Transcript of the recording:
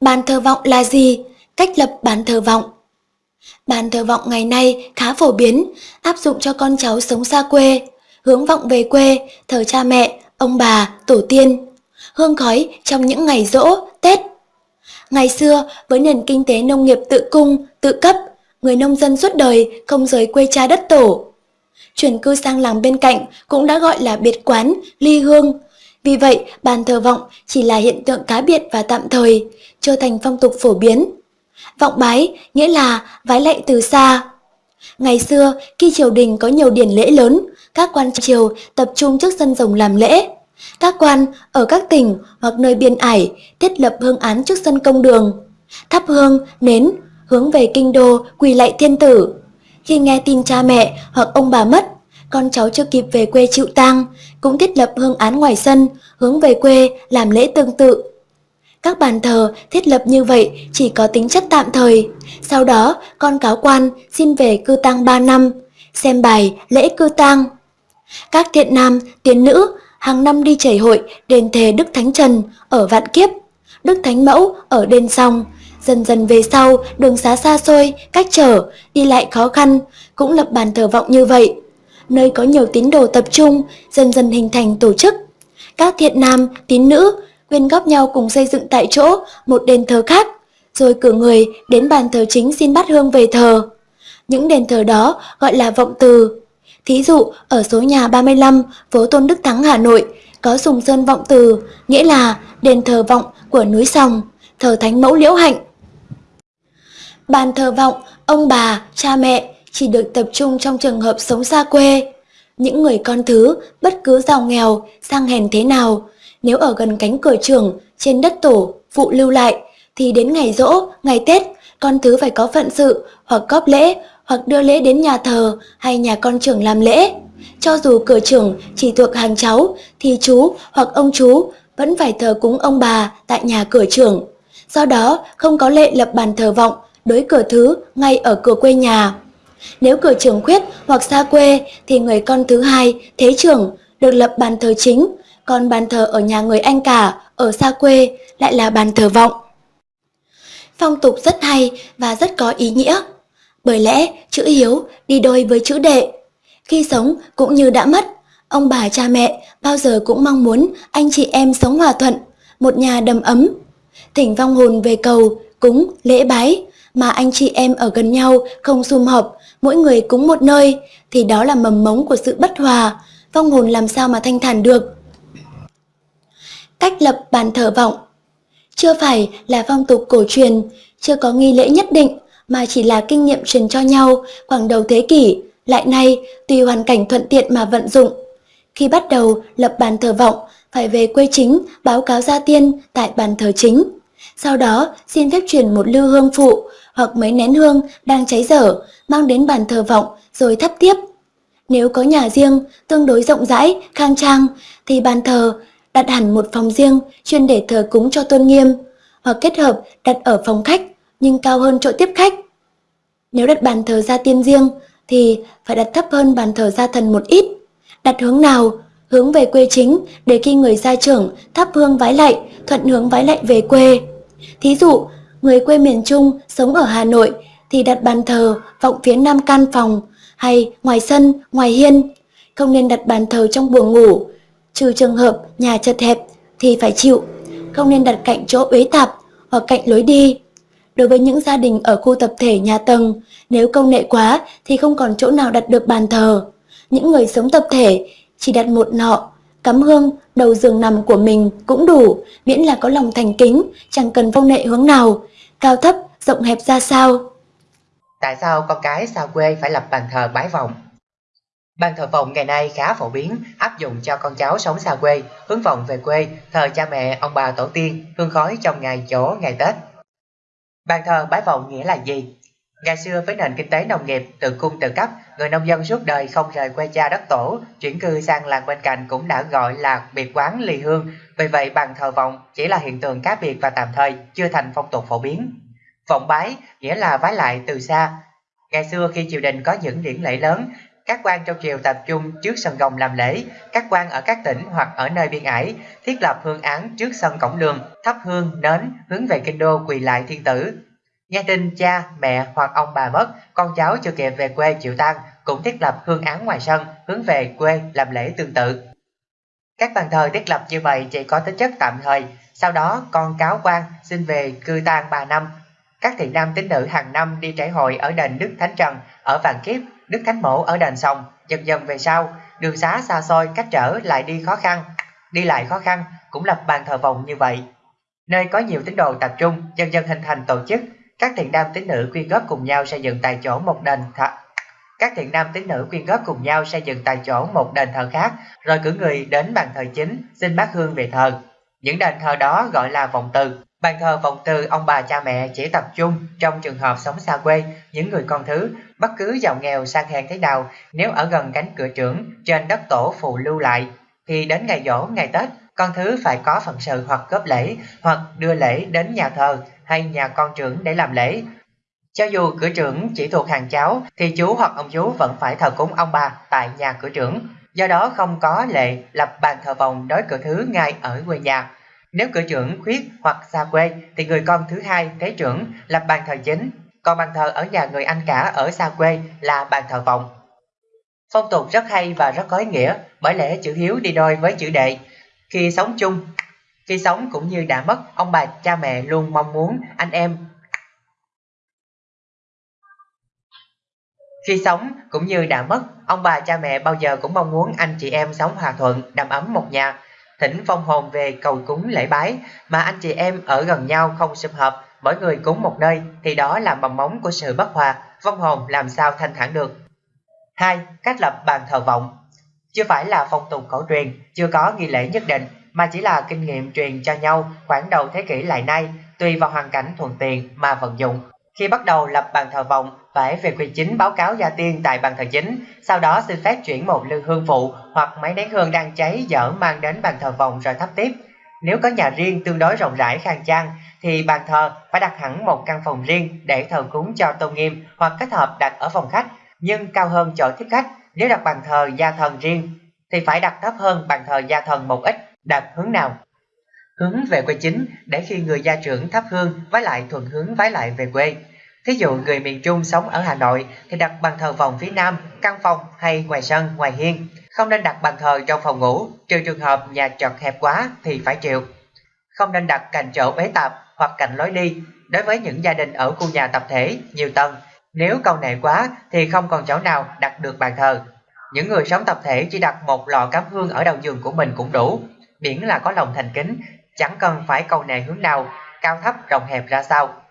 Bàn thờ vọng là gì? Cách lập bàn thờ vọng Bàn thờ vọng ngày nay khá phổ biến, áp dụng cho con cháu sống xa quê, hướng vọng về quê, thờ cha mẹ, ông bà, tổ tiên, hương khói trong những ngày rỗ, Tết. Ngày xưa, với nền kinh tế nông nghiệp tự cung, tự cấp, người nông dân suốt đời không rời quê cha đất tổ. Chuyển cư sang làng bên cạnh cũng đã gọi là biệt quán, ly hương. Vì vậy, bàn thờ vọng chỉ là hiện tượng cá biệt và tạm thời, trở thành phong tục phổ biến. Vọng bái nghĩa là vái lạy từ xa. Ngày xưa, khi triều đình có nhiều điển lễ lớn, các quan triều tập trung trước sân rồng làm lễ. Các quan ở các tỉnh hoặc nơi biên ải thiết lập hương án trước sân công đường, thắp hương, nến, hướng về kinh đô quỳ lạy thiên tử. Khi nghe tin cha mẹ hoặc ông bà mất, con cháu chưa kịp về quê chịu tang, cũng thiết lập hương án ngoài sân, hướng về quê làm lễ tương tự. Các bàn thờ thiết lập như vậy chỉ có tính chất tạm thời, sau đó con cáo quan xin về cư tang 3 năm, xem bài lễ cư tang. Các thiện nam, tiến nữ hàng năm đi chảy hội đền thề Đức Thánh Trần ở Vạn Kiếp, Đức Thánh Mẫu ở đền Song. Dần dần về sau, đường xá xa xôi, cách trở, đi lại khó khăn, cũng lập bàn thờ vọng như vậy. Nơi có nhiều tín đồ tập trung, dần dần hình thành tổ chức. Các thiện nam, tín nữ quyên góp nhau cùng xây dựng tại chỗ một đền thờ khác, rồi cử người đến bàn thờ chính xin bắt hương về thờ. Những đền thờ đó gọi là vọng từ. Thí dụ, ở số nhà 35, phố Tôn Đức Thắng, Hà Nội, có Sùng Sơn Vọng Từ, nghĩa là đền thờ vọng của núi Sòng, thờ Thánh Mẫu Liễu Hạnh. Bàn thờ vọng, ông bà, cha mẹ chỉ được tập trung trong trường hợp sống xa quê. Những người con thứ, bất cứ giàu nghèo, sang hèn thế nào, nếu ở gần cánh cửa trường, trên đất tổ, phụ lưu lại, thì đến ngày rỗ, ngày Tết, con thứ phải có phận sự, hoặc góp lễ, hoặc đưa lễ đến nhà thờ hay nhà con trưởng làm lễ. Cho dù cửa trưởng chỉ thuộc hàng cháu, thì chú hoặc ông chú vẫn phải thờ cúng ông bà tại nhà cửa trưởng. Do đó, không có lệ lập bàn thờ vọng đối cửa thứ ngay ở cửa quê nhà. Nếu cửa trưởng khuyết hoặc xa quê thì người con thứ hai, thế trưởng, được lập bàn thờ chính, còn bàn thờ ở nhà người anh cả, ở xa quê lại là bàn thờ vọng. Phong tục rất hay và rất có ý nghĩa. Bởi lẽ chữ hiếu đi đôi với chữ đệ. Khi sống cũng như đã mất, ông bà cha mẹ bao giờ cũng mong muốn anh chị em sống hòa thuận, một nhà đầm ấm. Thỉnh vong hồn về cầu, cúng, lễ bái, mà anh chị em ở gần nhau không sum họp, mỗi người cúng một nơi, thì đó là mầm mống của sự bất hòa, vong hồn làm sao mà thanh thản được. Cách lập bàn thờ vọng Chưa phải là phong tục cổ truyền, chưa có nghi lễ nhất định, mà chỉ là kinh nghiệm truyền cho nhau khoảng đầu thế kỷ, lại nay tùy hoàn cảnh thuận tiện mà vận dụng. Khi bắt đầu lập bàn thờ vọng, phải về quê chính báo cáo gia tiên tại bàn thờ chính. Sau đó xin phép truyền một lưu hương phụ hoặc mấy nén hương đang cháy dở mang đến bàn thờ vọng rồi thắp tiếp. Nếu có nhà riêng tương đối rộng rãi, khang trang thì bàn thờ đặt hẳn một phòng riêng chuyên để thờ cúng cho tôn nghiêm hoặc kết hợp đặt ở phòng khách nhưng cao hơn chỗ tiếp khách. Nếu đặt bàn thờ gia tiên riêng thì phải đặt thấp hơn bàn thờ gia thần một ít. Đặt hướng nào? Hướng về quê chính để khi người gia trưởng thắp hương vái lạy, thuận hướng vái lạy về quê. Thí dụ, người quê miền Trung sống ở Hà Nội thì đặt bàn thờ vọng phía nam căn phòng hay ngoài sân, ngoài hiên. Không nên đặt bàn thờ trong buồng ngủ, trừ trường hợp nhà chật hẹp thì phải chịu. Không nên đặt cạnh chỗ uế tạp hoặc cạnh lối đi. Đối với những gia đình ở khu tập thể nhà tầng, nếu công nghệ quá thì không còn chỗ nào đặt được bàn thờ. Những người sống tập thể chỉ đặt một nọ, cắm hương, đầu giường nằm của mình cũng đủ, miễn là có lòng thành kính, chẳng cần phong nệ hướng nào, cao thấp, rộng hẹp ra sao. Tại sao con cái xa quê phải lập bàn thờ bái vọng? Bàn thờ vọng ngày nay khá phổ biến, áp dụng cho con cháu sống xa quê, hướng vọng về quê, thờ cha mẹ, ông bà tổ tiên, hương khói trong ngày chỗ, ngày Tết. Bàn thờ bái vọng nghĩa là gì? Ngày xưa với nền kinh tế nông nghiệp tự cung tự cấp, người nông dân suốt đời không rời quê cha đất tổ, chuyển cư sang làng bên cạnh cũng đã gọi là biệt quán ly hương. Vì vậy bằng thờ vọng chỉ là hiện tượng cá biệt và tạm thời, chưa thành phong tục phổ biến. Vọng bái nghĩa là vái lại từ xa. Ngày xưa khi triều đình có những điển lễ lớn Các quan trong triều tập trung trước sân gồng làm lễ, các quan ở các tỉnh hoặc ở nơi biên ải thiết lập hương án trước sân cổng đường, thắp hương, nến, hướng về kinh đô quỳ lại thiên tử. Nghe tin cha, mẹ hoặc ông bà mất, con cháu chưa kịp về quê chịu tang cũng thiết lập hương án ngoài sân, hướng về quê làm lễ tương tự. Các bàn thờ thiết lập như vậy chỉ có tính chất tạm thời, sau đó con cáo quan xin về cư tang 3 năm. Các thiện nam tín nữ hàng năm đi trải hội ở đền Đức Thánh Trần, ở Vạn Kiếp, Đức Thánh Mẫu ở đền Sòng, dần dần về sau, đường xá xa xôi cách trở lại đi khó khăn. Đi lại khó khăn cũng lập bàn thờ vòng như vậy. Nơi có nhiều tín đồ tập trung, dần dần hình thành tổ chức, các thiện nam tín nữ quyên góp cùng nhau xây dựng tại chỗ một đền thờ các thiện nam tín nữ quyên góp cùng nhau xây dựng tại chỗ một đền thờ khác, rồi cử người đến bàn thờ chính xin bát hương về thờ. Những đền thờ đó gọi là vọng từ. Bàn thờ vọng từ ông bà cha mẹ chỉ tập trung trong trường hợp sống xa quê, những người con thứ, bất cứ giàu nghèo sang hèn thế nào, nếu ở gần cánh cửa trưởng trên đất tổ phụ lưu lại, thì đến ngày dỗ, ngày Tết, con thứ phải có phận sự hoặc góp lễ, hoặc đưa lễ đến nhà thờ hay nhà con trưởng để làm lễ, cho dù cửa trưởng chỉ thuộc hàng cháu thì chú hoặc ông chú vẫn phải thờ cúng ông bà tại nhà cửa trưởng. Do đó không có lệ lập bàn thờ vòng đối cửa thứ ngay ở quê nhà. Nếu cửa trưởng khuyết hoặc xa quê thì người con thứ hai thế trưởng lập bàn thờ chính, còn bàn thờ ở nhà người anh cả ở xa quê là bàn thờ vòng. Phong tục rất hay và rất có ý nghĩa bởi lẽ chữ hiếu đi đôi với chữ đệ. Khi sống chung, khi sống cũng như đã mất, ông bà cha mẹ luôn mong muốn anh em Khi sống cũng như đã mất, ông bà cha mẹ bao giờ cũng mong muốn anh chị em sống hòa thuận, đầm ấm một nhà. Thỉnh phong hồn về cầu cúng lễ bái, mà anh chị em ở gần nhau không sum hợp, mỗi người cúng một nơi thì đó là mầm móng của sự bất hòa, vong hồn làm sao thanh thản được. 2. Cách lập bàn thờ vọng Chưa phải là phong tục cổ truyền, chưa có nghi lễ nhất định, mà chỉ là kinh nghiệm truyền cho nhau khoảng đầu thế kỷ lại nay, tùy vào hoàn cảnh thuận tiện mà vận dụng. Khi bắt đầu lập bàn thờ vọng, phải về quy chính báo cáo gia tiên tại bàn thờ chính, sau đó xin phép chuyển một lư hương phụ hoặc máy nén hương đang cháy dở mang đến bàn thờ vọng rồi thắp tiếp. Nếu có nhà riêng tương đối rộng rãi khang trang, thì bàn thờ phải đặt hẳn một căn phòng riêng để thờ cúng cho tôn nghiêm hoặc kết hợp đặt ở phòng khách, nhưng cao hơn chỗ tiếp khách. Nếu đặt bàn thờ gia thần riêng, thì phải đặt thấp hơn bàn thờ gia thần một ít, đặt hướng nào? Hướng về quê chính để khi người gia trưởng thắp hương vái lại thuận hướng vái lại về quê. Thí dụ người miền Trung sống ở Hà Nội thì đặt bàn thờ vòng phía Nam, căn phòng hay ngoài sân, ngoài hiên. Không nên đặt bàn thờ trong phòng ngủ, trừ trường hợp nhà chật hẹp quá thì phải chịu. Không nên đặt cạnh chỗ bế tạp hoặc cạnh lối đi. Đối với những gia đình ở khu nhà tập thể, nhiều tầng, nếu câu nệ quá thì không còn chỗ nào đặt được bàn thờ. Những người sống tập thể chỉ đặt một lọ cắm hương ở đầu giường của mình cũng đủ, miễn là có lòng thành kính, chẳng cần phải cầu nệ hướng nào, cao thấp rộng hẹp ra sao.